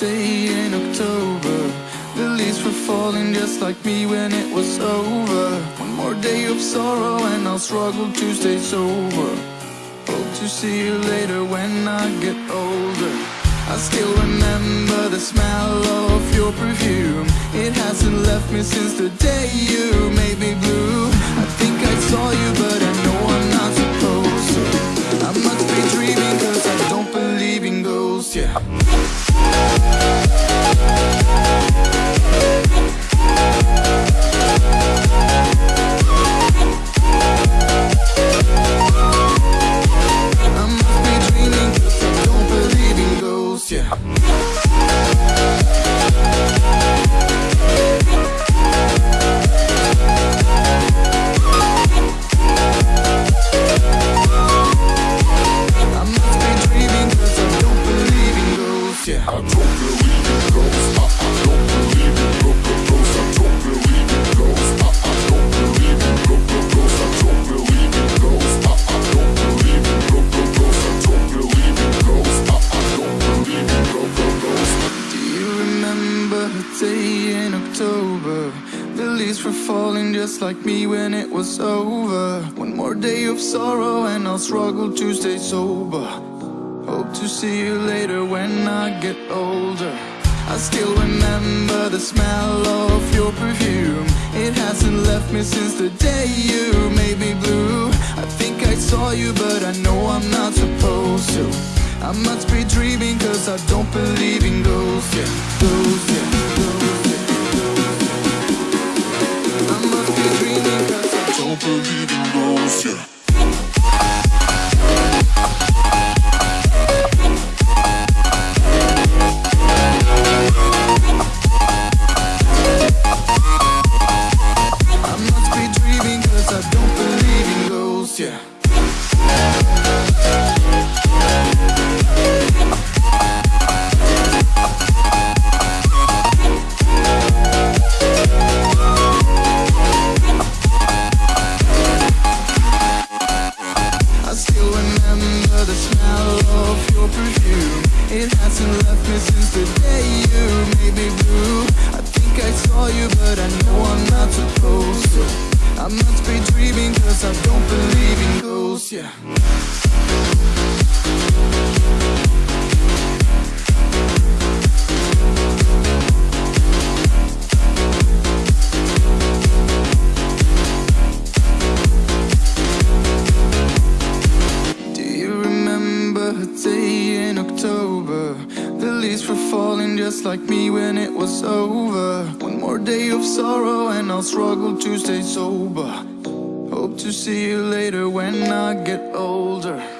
day in October. The leaves were falling just like me when it was over. One more day of sorrow and I'll struggle to stay sober. Hope to see you later when I get older. I still remember the smell of your perfume. It hasn't left me since the day you made me blue. I think I saw you but I know I'm not supposed to. I must be dreaming cause I don't believe in ghosts, yeah Leaves were falling just like me when it was over. One more day of sorrow and I'll struggle to stay sober. Hope to see you later when I get older. I still remember the smell of your perfume. It hasn't left me since the day you made me blue. I think I saw you but I know I'm not supposed to. I must be dreaming cause I don't believe in ghosts, yeah. Ghosts, yeah, I don't believe of your perfume. It hasn't left me since the day you made me blue. I think I saw you but I know I'm not supposed to. I must be dreaming cause I don't believe in ghosts, yeah day in October? The leaves were falling just like me when it was over. One more day of sorrow and I'll struggle to stay sober. Hope to see you later when I get older.